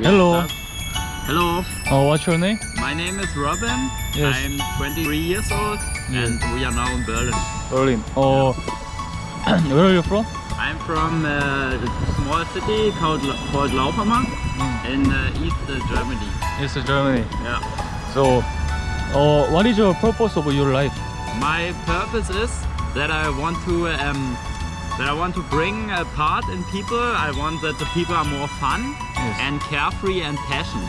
Hello. Hello, Uh, what's your name? my name is Robin. Yes. I'm 23 years old and we are now in Berlin. Berlin. Uh, where are you from? I'm from uh, a small city called, called Lauchhammer in uh, East uh, Germany. It's Germany. Yeah. So, uh, what is your purpose of your life? My purpose is that I want to um, that I want to bring a part in people. I want that the people are more fun Yes. and carefree and passion.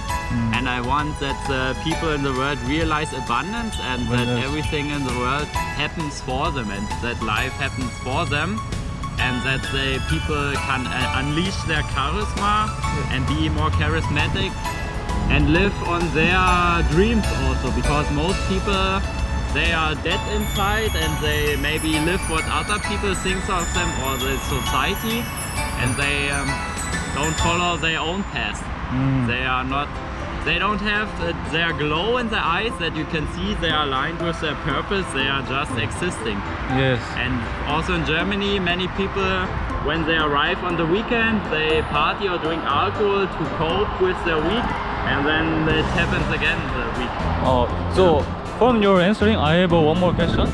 And I want that the people in the world realize abundance and that Yes. everything in the world happens for them and that life happens for them and that the people can uh, unleash their charisma and be more charismatic and live on their dreams also because most people they are dead inside and they maybe live what other people think of them or the society. And they um, don't follow their own path. They are not they don't have their glow in their eyes that you can see they are aligned with their purpose. They are just existing. Yes. and also in Germany, many people, when they arrive on the weekend, they party or drink alcohol to cope with their week, and then it happens again the week. Uh, so, from your answering, I have uh, one more question.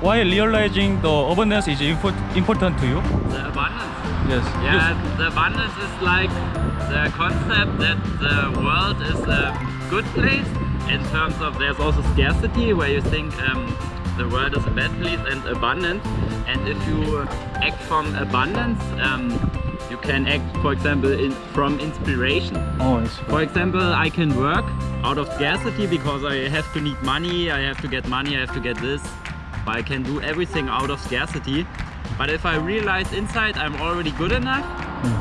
Why realizing the abundance is import important to you? The abundance. Yes. Yeah, the abundance is like the concept that the world is a good place in terms of there's also scarcity where you think um, the world is a bad place and abundance and if you act from abundance um, you can act for example in, from inspiration. Oh, for example, I can work out of scarcity because I have to need money, I have to get money, I have to get this. But I can do everything out of scarcity. But if I realize inside I'm already good enough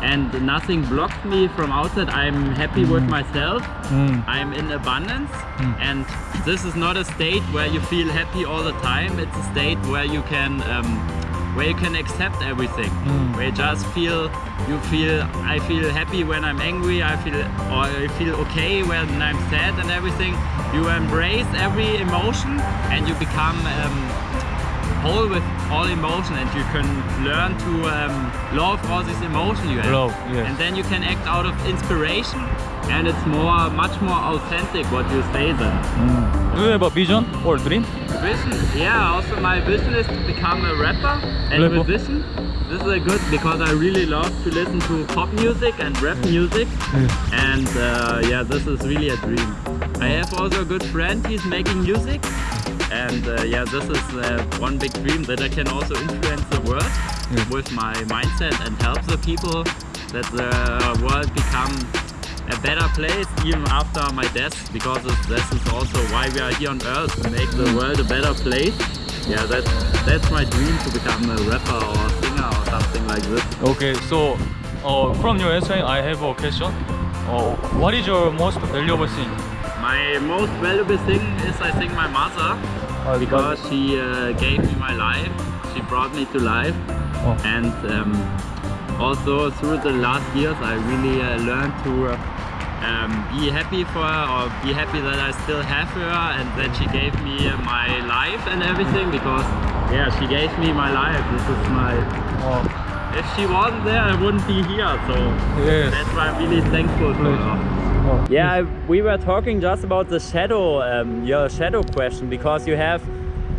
and nothing blocks me from outside, I'm happy with myself, Mm. I'm in abundance. And this is not a state where you feel happy all the time, it's a state where you can um, where you can accept everything Mm. where you just feel you feel I feel happy when I'm angry I feel or I feel okay when I'm sad and everything you embrace every emotion and you become um, whole with all emotion and you can learn to um, love all these emotion you have Love, yes. and then you can act out of inspiration and it's more much more authentic what you say then Do you have a vision or dream? Vision, yeah. Also, my vision is to become a rapper and Rapper. musician. This is a good because I really love to listen to pop music and rap music, and uh, yeah, this is really a dream. I have also a good friend. He's making music, and uh, yeah, this is uh, one big dream that I can also influence the world Yeah. with my mindset and help the people that the world become a better place even after my death because this is also why we are here on earth to make the world a better place yeah that's that's my dream to become a rapper or a singer or something like this Okay, so uh, from your answering, I have a question. Uh, what is your most valuable thing? my most valuable thing is i think my mother because she uh, gave me my life she brought me to life Oh. and um, also through the last years I really uh, learned to uh, um, be happy for her or be happy that I still have her and that she gave me uh, my life and everything because yeah she gave me my life. This is my Oh, if she wasn't there I wouldn't be here. So yes. that's why I'm really thankful for her. Yeah, I- we were talking just about the shadow, um, your shadow question, because you have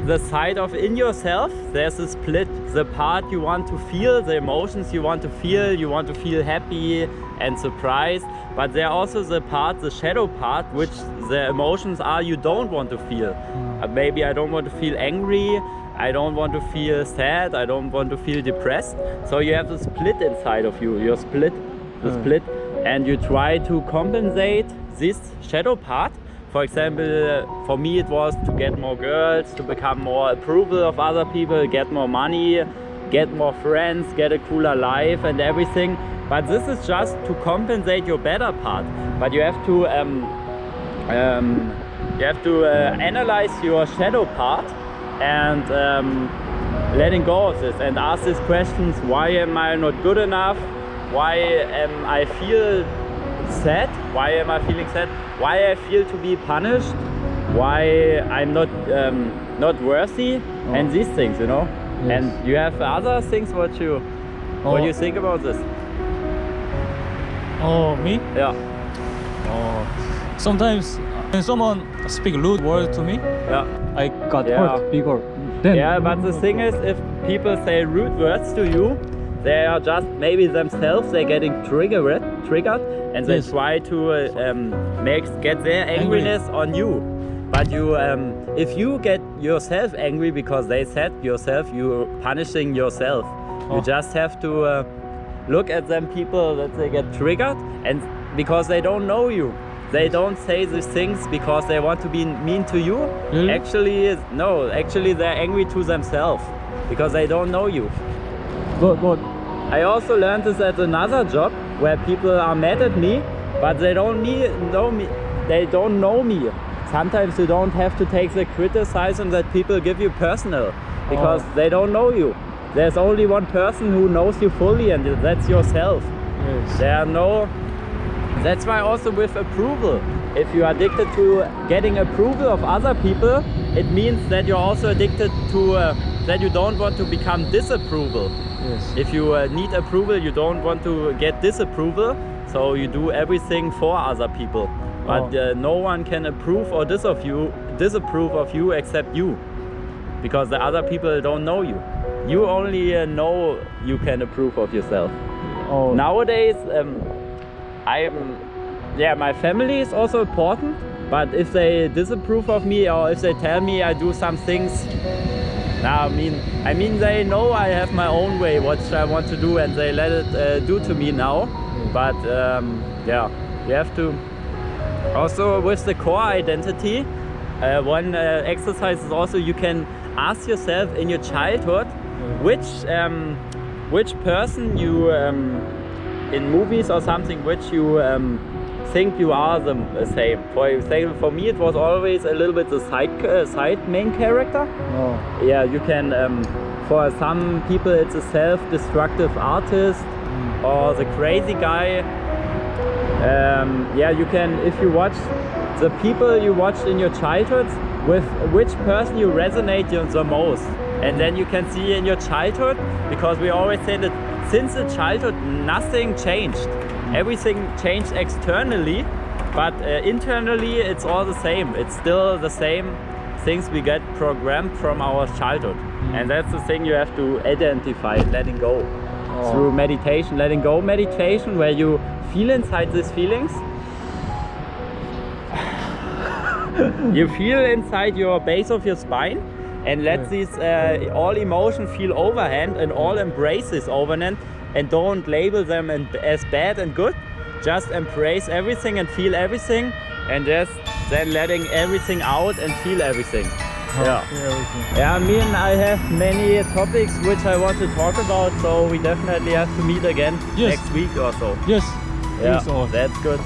the side of in yourself, there's a split, the part you want to feel, the emotions you want to feel, you want to feel happy and surprised, but there are also the part, the shadow part, which the emotions are you don't want to feel. Uh, maybe I don't want to feel angry, I don't want to feel sad, I don't want to feel depressed. So you have the split inside of you, your split, the Mm. split and you try to compensate this shadow part. For example, for me it was to get more girls, to become more approval of other people, get more money, get more friends, get a cooler life and everything. But this is just to compensate your better part. But you have to um, um, you have to uh, analyze your shadow part and um, letting go of this and ask these questions why am I not good enough why am I feel sad why am I feeling sad why I feel to be punished why I'm not um, not worthy and these things you know Yes. and you have other things what you what Oh. you think about this Oh, me? yeah Oh, sometimes when someone speak rude word to me, Yeah. I got Yeah. hurt bigger. Then Yeah, but the thing is, if people say rude words to you, they are just maybe themselves they're getting triggered, triggered, and they Yes. try to uh, um, make get their angriness on you. But you, um, if you get yourself angry because they said yourself, you're punishing yourself. Oh. You just have to uh, look at them people that they get triggered, and because they don't know you. They don't say these things because they want to be mean to you. Really? Actually, no. Actually, they're angry to themselves because they don't know you. but but I also learned this at another job where people are mad at me, but they don't me, know me. They don't know me. Sometimes you don't have to take the criticism that people give you personal because Oh. they don't know you. There's only one person who knows you fully, and that's yourself. yes. There are no. That's why also with approval. If you are addicted to getting approval of other people, it means that you're also addicted to uh, that you don't want to become disapproval. Yes. If you uh, need approval, you don't want to get disapproval, so you do everything for other people. But Oh. uh, no one can approve or dis of you, disapprove of you except you, because the other people don't know you. You only uh, know you can approve of yourself. oh, Nowadays, um, I'm, yeah, my family is also important. But if they disapprove of me or if they tell me I do some things, now I mean, I mean they know I have my own way what I want to do, and they let it uh, do to me now. But um, yeah, you have to. Also, with the core identity, uh, one uh, exercise is also you can ask yourself in your childhood which um, which person you um, in movies or something which you um, think you are the the same. For example, for me it was always a little bit the side uh, side main character. oh, Yeah, you can. Um, for some people, it's a self-destructive artist or the crazy guy. Um, yeah, you can. If you watch the people you watched in your childhood, with which person you resonate the most, and then you can see in your childhood because we always say that since the childhood nothing changed, everything changed externally, but uh, internally it's all the same. It's still the same things we get programmed from our childhood. And that's the thing you have to identify, letting go. Through meditation, letting go meditation, where you feel inside these feelings. you feel inside your base of your spine and let Right. these uh, all emotion feel overhand and all embrace this overhand and don't label them and, as bad and good. Just embrace everything and feel everything and just then letting everything out and feel everything. Yeah. everything. Yeah, me and I have many topics which I want to talk about, so we definitely have to meet again Yes. next week or so. Yes. Yeah, oh. that's good.